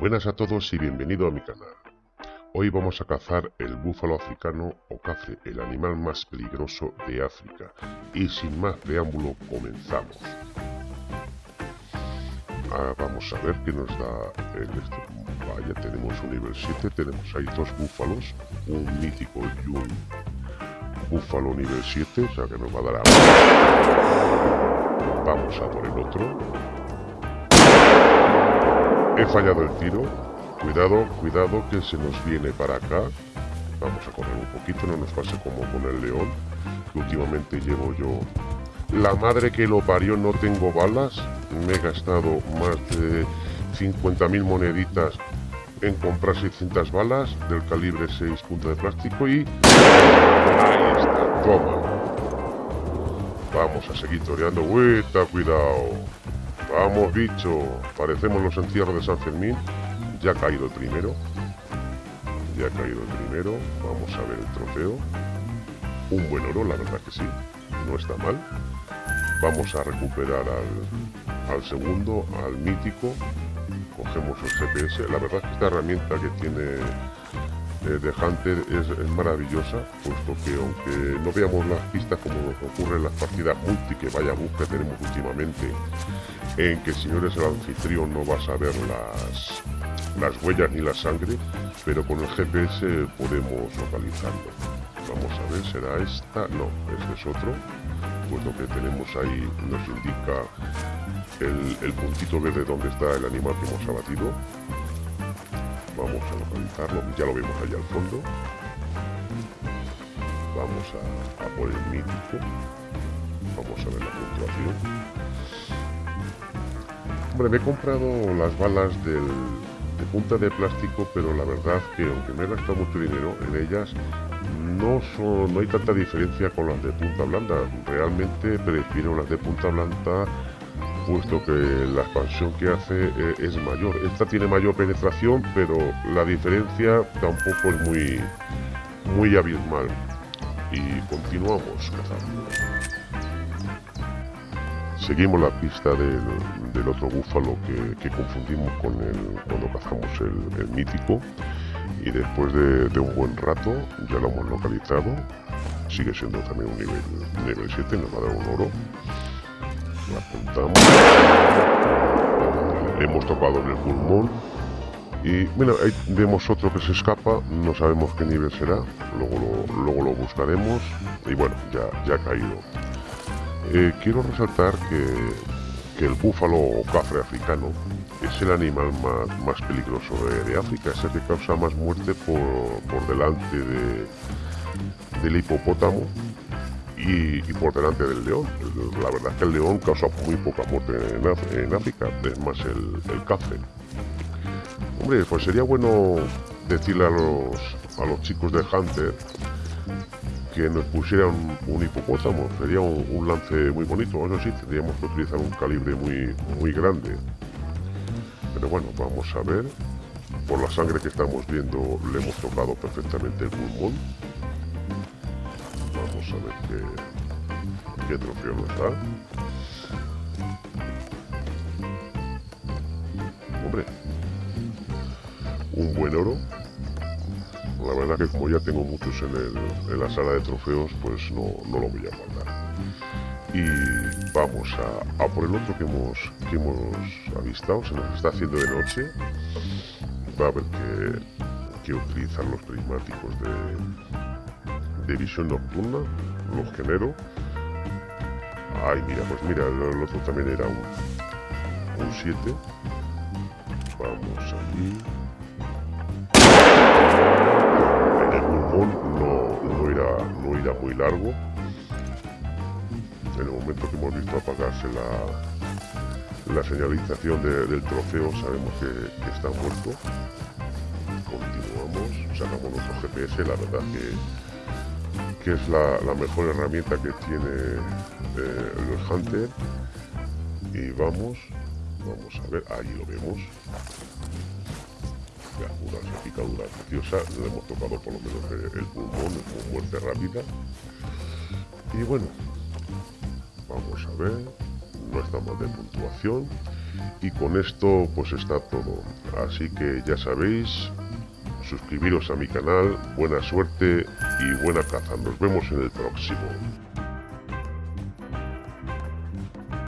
Buenas a todos y bienvenido a mi canal. Hoy vamos a cazar el búfalo africano o cafre, el animal más peligroso de África. Y sin más preámbulo, comenzamos. Ah, vamos a ver qué nos da el este. Vaya, tenemos un nivel 7, tenemos ahí dos búfalos, un mítico y un búfalo nivel 7, o sea que nos va a dar a... Vamos a por el otro. He fallado el tiro. Cuidado, cuidado que se nos viene para acá. Vamos a correr un poquito, no nos pase como con el león. Que últimamente llevo yo... La madre que lo parió, no tengo balas. Me he gastado más de 50.000 moneditas en comprar 600 balas del calibre 6 punto de plástico y... Ahí está, toma. Vamos a seguir toreando. Cuidado. Vamos, bicho. Parecemos los entierros de San Fermín. Ya ha caído el primero. Ya ha caído el primero. Vamos a ver el trofeo. Un buen oro, la verdad que sí. No está mal. Vamos a recuperar al, al segundo, al mítico. Cogemos el GPS. La verdad que esta herramienta que tiene eh, de Hunter es, maravillosa, puesto que aunque no veamos las pistas como nos ocurre en las partidas multi que vaya bus que tenemos últimamente, en que si no eres el anfitrión no vas a ver las, las huellas ni la sangre, pero con el GPS podemos localizarlo. Vamos a ver, ¿será esta? No, este es otro. Pues lo que tenemos ahí nos indica el, el puntito verde donde está el animal que hemos abatido a localizarlo, ya lo vemos allá al fondo. Vamos a, por el mítico. Vamos a ver la puntuación. Hombre, me he comprado las balas de punta de plástico, pero la verdad que aunque me he gastado mucho dinero en ellas, no, son, no hay tanta diferencia con las de punta blanda. Realmente prefiero las de punta blanda puesto que la expansión que hace eh, es mayor. Esta tiene mayor penetración, pero la diferencia tampoco es muy, muy abismal. Y continuamos cazando. Seguimos la pista del, otro búfalo que, confundimos con el cuando cazamos el, mítico. Y después de, un buen rato ya lo hemos localizado. Sigue siendo también un nivel, nivel 7, nos va a dar un oro apuntamos. Hemos tocado en el pulmón. Y bueno, ahí vemos otro que se escapa, no sabemos qué nivel será, luego lo, luego lo buscaremos y bueno, ya, ya ha caído. Eh, quiero resaltar que, el búfalo o cafre africano es el animal más, peligroso de, África, es el que causa más muerte por, por delante de, del hipopótamo y, por delante del león. La verdad es que el león causa muy poca muerte en, África, es más el, el. Hombre, pues sería bueno decirle a los, a los chicos de Hunter que nos pusieran un hipopótamo, sería un, lance muy bonito, eso sí, tendríamos que utilizar un calibre muy, muy grande. Pero bueno, vamos a ver, por la sangre que estamos viendo le hemos tocado perfectamente el pulmón, Ver qué, qué trofeo nos da. Hombre, un buen oro. La verdad que como ya tengo muchos en, el, en la sala de trofeos, pues no, no, lo voy a guardar. Y vamos a, a por el otro que hemos, que hemos avistado. Se nos está haciendo de noche. Va a haber que, que utilizar los prismáticos de, de visión nocturna, los genero. Ay, mira, pues mira, el, otro también era un 7. Vamos aquí. En el pulmón no, no, irá, no irá muy largo. En el momento que hemos visto apagarse la, la señalización del trofeo, sabemos que, que está muerto. Continuamos, sacamos nuestro GPS, la verdad que que es la, mejor herramienta que tiene eh, el Hunter. Y vamos, vamos a ver, ahí lo vemos. Ya, una picadura preciosa, le hemos tocado por lo menos el, pulmón, con muerte rápida. Y bueno, vamos a ver, no está mal de puntuación. Y con esto pues está todo. Así que ya sabéis, suscribiros a mi canal, buena suerte y buena caza. Nos vemos en el próximo.